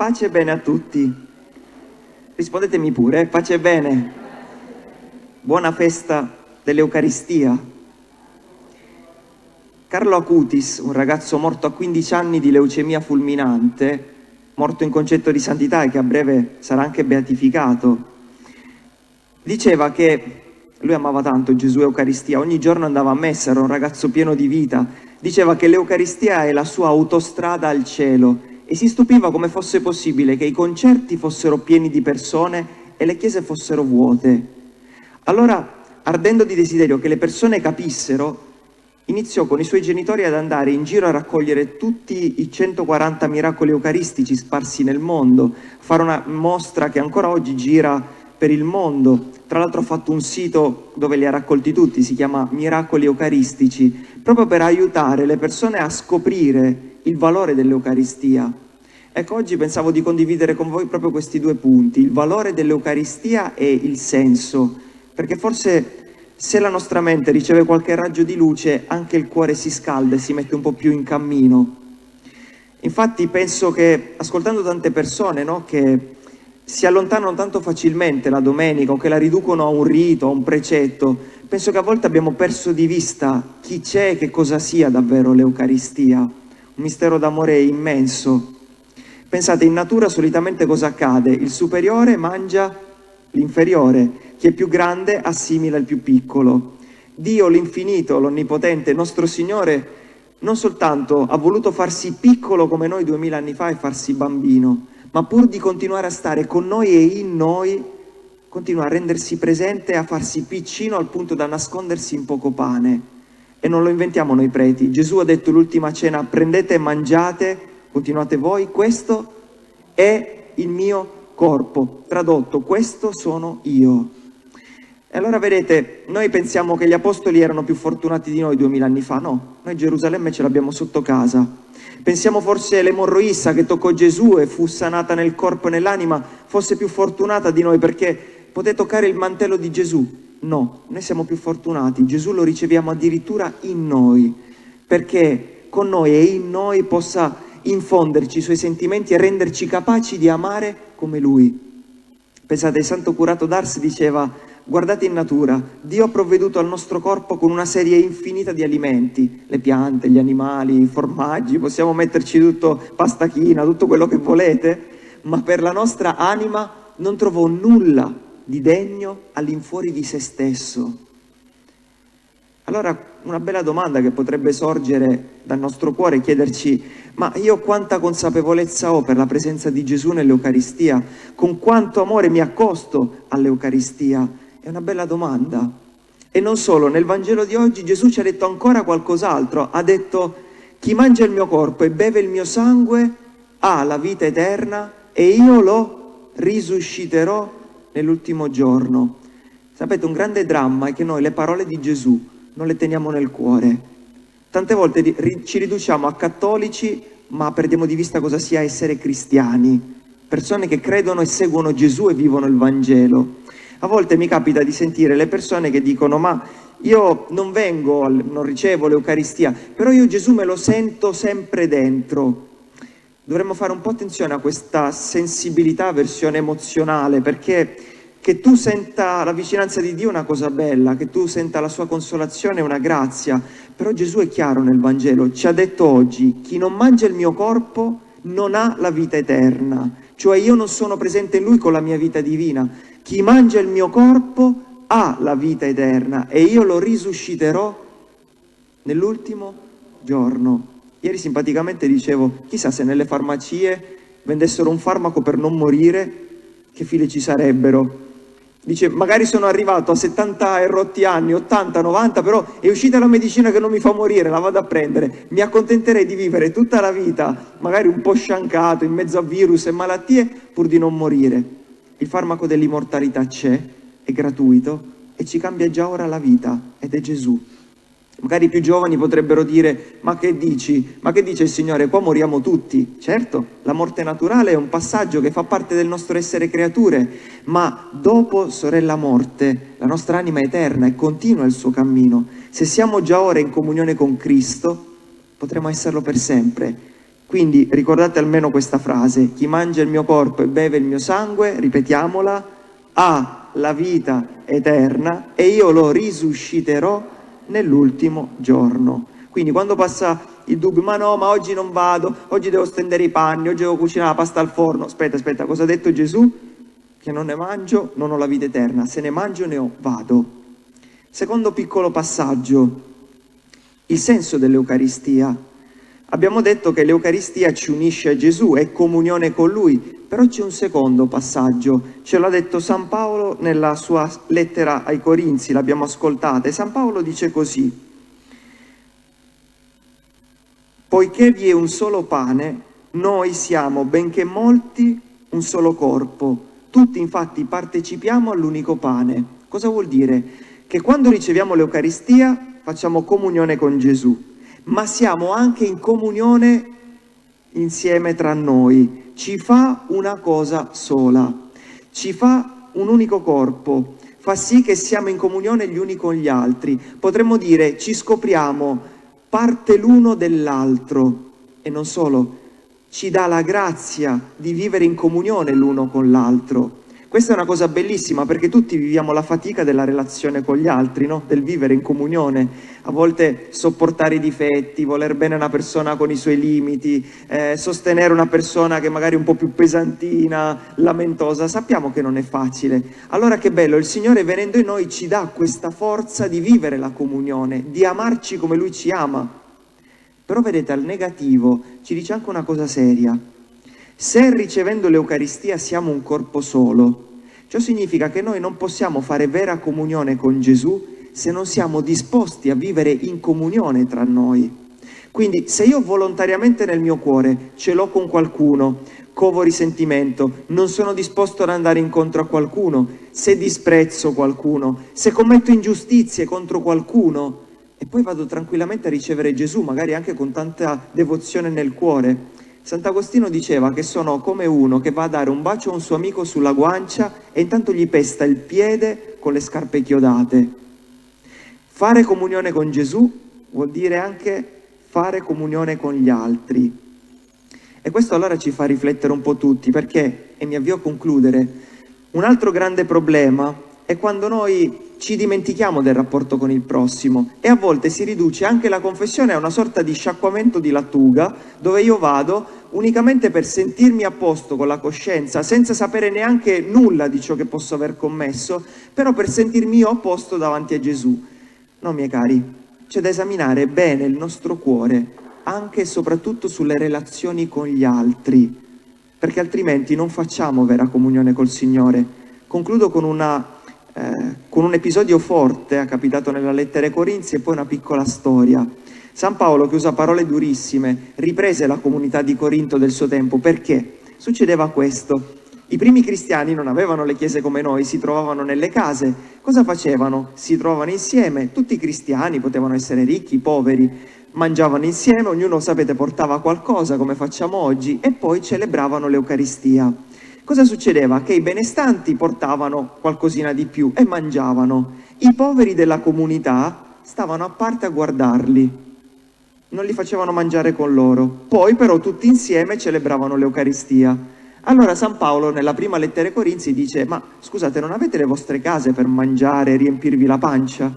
pace e bene a tutti. Rispondetemi pure, pace e bene. Buona festa dell'Eucaristia. Carlo Acutis, un ragazzo morto a 15 anni di leucemia fulminante, morto in concetto di santità e che a breve sarà anche beatificato, diceva che lui amava tanto Gesù Eucaristia, ogni giorno andava a messa, era un ragazzo pieno di vita, diceva che l'Eucaristia è la sua autostrada al cielo e si stupiva come fosse possibile che i concerti fossero pieni di persone e le chiese fossero vuote. Allora, ardendo di desiderio che le persone capissero, iniziò con i suoi genitori ad andare in giro a raccogliere tutti i 140 miracoli eucaristici sparsi nel mondo, fare una mostra che ancora oggi gira per il mondo. Tra l'altro ha fatto un sito dove li ha raccolti tutti, si chiama Miracoli Eucaristici, proprio per aiutare le persone a scoprire il valore dell'Eucaristia. Ecco, oggi pensavo di condividere con voi proprio questi due punti, il valore dell'Eucaristia e il senso, perché forse se la nostra mente riceve qualche raggio di luce, anche il cuore si scalda e si mette un po' più in cammino. Infatti penso che, ascoltando tante persone no, che si allontanano tanto facilmente la domenica o che la riducono a un rito, a un precetto, penso che a volte abbiamo perso di vista chi c'è e che cosa sia davvero l'Eucaristia mistero d'amore immenso. Pensate, in natura solitamente cosa accade? Il superiore mangia l'inferiore, chi è più grande assimila il più piccolo. Dio, l'infinito, l'onnipotente, nostro Signore, non soltanto ha voluto farsi piccolo come noi duemila anni fa e farsi bambino, ma pur di continuare a stare con noi e in noi, continua a rendersi presente e a farsi piccino al punto da nascondersi in poco pane. E non lo inventiamo noi preti. Gesù ha detto l'ultima cena, prendete e mangiate, continuate voi, questo è il mio corpo. Tradotto, questo sono io. E allora vedete, noi pensiamo che gli apostoli erano più fortunati di noi duemila anni fa, no, noi Gerusalemme ce l'abbiamo sotto casa. Pensiamo forse l'emorroissa che toccò Gesù e fu sanata nel corpo e nell'anima fosse più fortunata di noi perché poté toccare il mantello di Gesù, No, noi siamo più fortunati, Gesù lo riceviamo addirittura in noi, perché con noi e in noi possa infonderci i suoi sentimenti e renderci capaci di amare come Lui. Pensate, il santo curato d'Ars diceva, guardate in natura, Dio ha provveduto al nostro corpo con una serie infinita di alimenti, le piante, gli animali, i formaggi, possiamo metterci tutto, pastachina, tutto quello che volete, ma per la nostra anima non trovò nulla di degno all'infuori di se stesso. Allora una bella domanda che potrebbe sorgere dal nostro cuore è chiederci ma io quanta consapevolezza ho per la presenza di Gesù nell'Eucaristia? Con quanto amore mi accosto all'Eucaristia? È una bella domanda. E non solo, nel Vangelo di oggi Gesù ci ha detto ancora qualcos'altro. Ha detto chi mangia il mio corpo e beve il mio sangue ha la vita eterna e io lo risusciterò nell'ultimo giorno. Sapete, un grande dramma è che noi le parole di Gesù non le teniamo nel cuore. Tante volte ci riduciamo a cattolici, ma perdiamo di vista cosa sia essere cristiani, persone che credono e seguono Gesù e vivono il Vangelo. A volte mi capita di sentire le persone che dicono ma io non vengo, non ricevo l'Eucaristia, però io Gesù me lo sento sempre dentro. Dovremmo fare un po' attenzione a questa sensibilità, versione emozionale, perché che tu senta la vicinanza di Dio è una cosa bella, che tu senta la sua consolazione è una grazia, però Gesù è chiaro nel Vangelo, ci ha detto oggi, chi non mangia il mio corpo non ha la vita eterna, cioè io non sono presente in lui con la mia vita divina, chi mangia il mio corpo ha la vita eterna e io lo risusciterò nell'ultimo giorno. Ieri simpaticamente dicevo, chissà se nelle farmacie vendessero un farmaco per non morire, che file ci sarebbero. Dice, magari sono arrivato a 70 e rotti anni, 80, 90, però è uscita la medicina che non mi fa morire, la vado a prendere. Mi accontenterei di vivere tutta la vita, magari un po' sciancato, in mezzo a virus e malattie, pur di non morire. Il farmaco dell'immortalità c'è, è gratuito e ci cambia già ora la vita, ed è Gesù. Magari i più giovani potrebbero dire, ma che dici? Ma che dice il Signore? Qua moriamo tutti. Certo, la morte naturale è un passaggio che fa parte del nostro essere creature, ma dopo, sorella morte, la nostra anima è eterna e continua il suo cammino. Se siamo già ora in comunione con Cristo, potremo esserlo per sempre. Quindi ricordate almeno questa frase, chi mangia il mio corpo e beve il mio sangue, ripetiamola, ha la vita eterna e io lo risusciterò nell'ultimo giorno. Quindi quando passa il dubbio, ma no, ma oggi non vado, oggi devo stendere i panni, oggi devo cucinare la pasta al forno, aspetta, aspetta, cosa ha detto Gesù? Che non ne mangio, non ho la vita eterna, se ne mangio ne ho, vado. Secondo piccolo passaggio, il senso dell'Eucaristia Abbiamo detto che l'Eucaristia ci unisce a Gesù, è comunione con Lui, però c'è un secondo passaggio, ce l'ha detto San Paolo nella sua lettera ai Corinzi, l'abbiamo ascoltata, e San Paolo dice così, poiché vi è un solo pane, noi siamo, benché molti, un solo corpo, tutti infatti partecipiamo all'unico pane. Cosa vuol dire? Che quando riceviamo l'Eucaristia facciamo comunione con Gesù ma siamo anche in comunione insieme tra noi. Ci fa una cosa sola, ci fa un unico corpo, fa sì che siamo in comunione gli uni con gli altri. Potremmo dire ci scopriamo parte l'uno dell'altro e non solo, ci dà la grazia di vivere in comunione l'uno con l'altro. Questa è una cosa bellissima perché tutti viviamo la fatica della relazione con gli altri, no? del vivere in comunione. A volte sopportare i difetti, voler bene una persona con i suoi limiti, eh, sostenere una persona che magari è un po' più pesantina, lamentosa, sappiamo che non è facile. Allora che bello, il Signore venendo in noi ci dà questa forza di vivere la comunione, di amarci come Lui ci ama. Però vedete, al negativo ci dice anche una cosa seria, se ricevendo l'Eucaristia siamo un corpo solo, ciò significa che noi non possiamo fare vera comunione con Gesù se non siamo disposti a vivere in comunione tra noi. Quindi se io volontariamente nel mio cuore ce l'ho con qualcuno, covo risentimento, non sono disposto ad andare incontro a qualcuno, se disprezzo qualcuno, se commetto ingiustizie contro qualcuno, e poi vado tranquillamente a ricevere Gesù, magari anche con tanta devozione nel cuore, Sant'Agostino diceva che sono come uno che va a dare un bacio a un suo amico sulla guancia e intanto gli pesta il piede con le scarpe chiodate. Fare comunione con Gesù vuol dire anche fare comunione con gli altri. E questo allora ci fa riflettere un po' tutti, perché, e mi avvio a concludere, un altro grande problema è quando noi ci dimentichiamo del rapporto con il prossimo e a volte si riduce anche la confessione a una sorta di sciacquamento di lattuga dove io vado unicamente per sentirmi a posto con la coscienza senza sapere neanche nulla di ciò che posso aver commesso però per sentirmi io a posto davanti a Gesù. No miei cari c'è da esaminare bene il nostro cuore anche e soprattutto sulle relazioni con gli altri perché altrimenti non facciamo vera comunione col Signore. Concludo con una eh, con un episodio forte, è capitato nella lettera ai Corinzi, e poi una piccola storia. San Paolo, che usa parole durissime, riprese la comunità di Corinto del suo tempo. Perché? Succedeva questo. I primi cristiani non avevano le chiese come noi, si trovavano nelle case. Cosa facevano? Si trovavano insieme, tutti i cristiani, potevano essere ricchi, poveri, mangiavano insieme, ognuno, sapete, portava qualcosa come facciamo oggi e poi celebravano l'Eucaristia cosa succedeva? Che i benestanti portavano qualcosina di più e mangiavano. I poveri della comunità stavano a parte a guardarli, non li facevano mangiare con loro. Poi però tutti insieme celebravano l'Eucaristia. Allora San Paolo nella prima lettera ai Corinzi dice ma scusate non avete le vostre case per mangiare e riempirvi la pancia?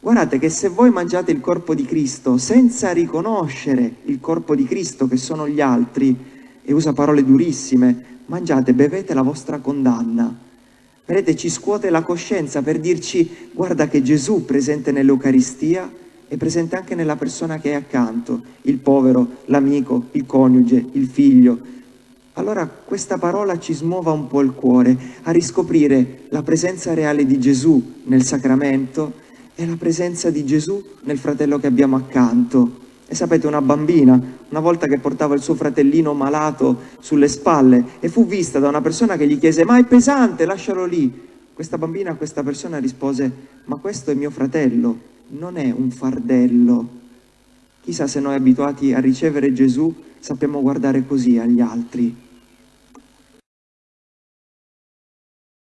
Guardate che se voi mangiate il corpo di Cristo senza riconoscere il corpo di Cristo che sono gli altri, e usa parole durissime, mangiate, bevete la vostra condanna. Vedete, ci scuote la coscienza per dirci guarda che Gesù presente nell'Eucaristia è presente anche nella persona che è accanto, il povero, l'amico, il coniuge, il figlio. Allora questa parola ci smuova un po' il cuore a riscoprire la presenza reale di Gesù nel sacramento e la presenza di Gesù nel fratello che abbiamo accanto. E sapete, una bambina, una volta che portava il suo fratellino malato sulle spalle e fu vista da una persona che gli chiese ma è pesante, lascialo lì. Questa bambina a questa persona rispose ma questo è mio fratello, non è un fardello. Chissà se noi abituati a ricevere Gesù sappiamo guardare così agli altri.